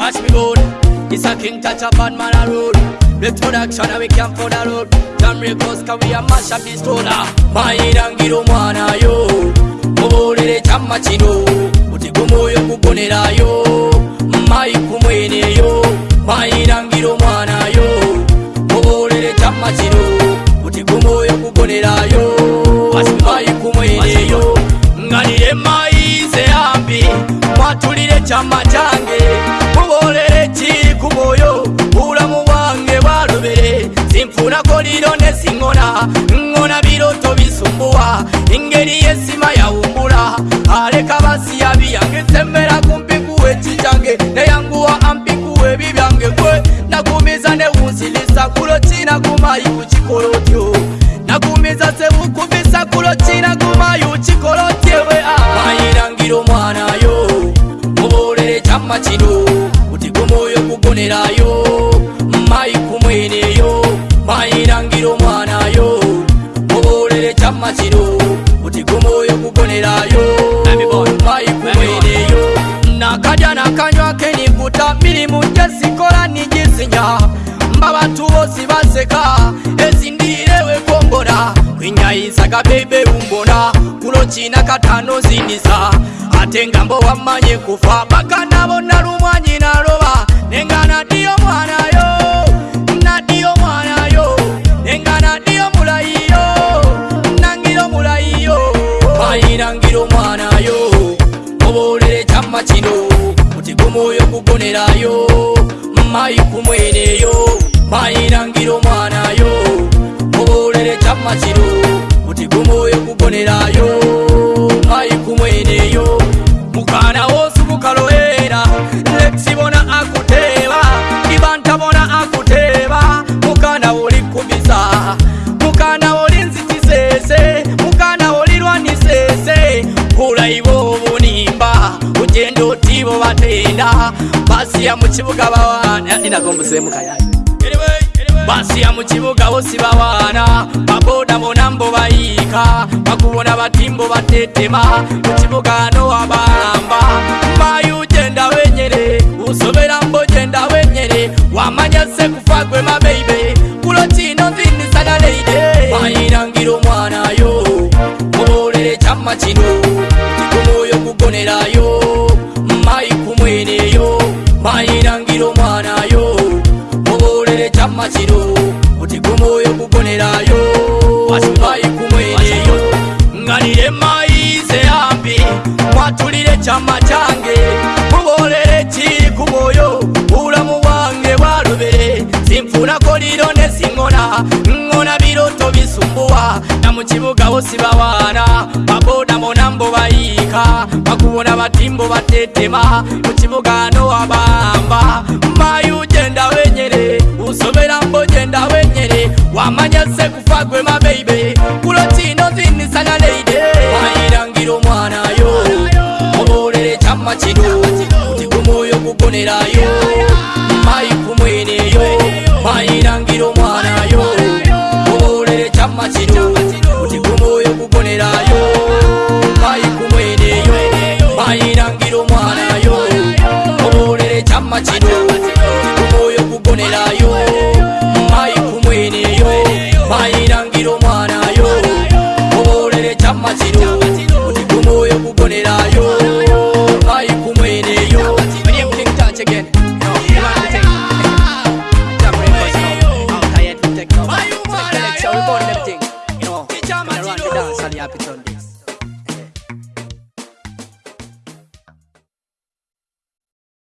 watch me roll. It's a king touch a bad man a roll. Retroduction and we come for the road. Damn records can we a mash up this roller. Ah, my head and get on one oh. ah, yo. Mobile in a chamma chino. Utigumo yo kubonera yo. ingeri yesima abakazi baseka ezindirewe kongora kwinyaisaka bebe umbona kulo china katano zindisa ate ngambo wammanye kufa baka nabo nalumwanyi naloba nenga nadiyo mwanayo nadiyo mwanayo nenga nadiyo mulayiyo nangiro mulayiyo mayirangiro mwanayo obolere chamma chino kuti gumwoyo kugonerayo mayi kumweneyo mayirangira omwanayo mubulere kyamaziro kuti gumwoyo kubonerayo mayi kumweneyo mukana wosukukaloera lekisibona akuteba ibantabona akuteba mukana wolikumiza mukana wolinzikisese mukana wolilwanisese kulaibo obunimba ugenda otibo batenda basiya mukibuga bawana inagombuzemukayayo basiya mu kibuga osibawaana baboda bona mbo bayiika bakubona batimbo batetema mu kibuga no wabamba mayi ugenda wenyere usobera mbo genda wenyere wamanya se kufa gwe mabeibe kulo kino vinisana leide mayirangira omwanayo mubolere kyamma kino machiro kuti gomo yokugonerayo wasubai kumwereyo ngalire maize ambi mwatulire chama change mubolere chiri kuboyo ulamu wange walubere zimfuna koliro nezingona ngona biroto bisumbuwa na muchibuga osibawana baboda monambo bayika bakubona batimbo batetema muchibuga no wabamba mayi ugenda wenyere usobere amanya sekufa gwe mabeibe kuloti nozinisanga leide mayirangira omwanayo obolere kyamma kino tigumwoyo kugonerayo kulangira omwanayo obolere kyamaziro utikumwoyo kugonerayo mayi kumweneyo Capital.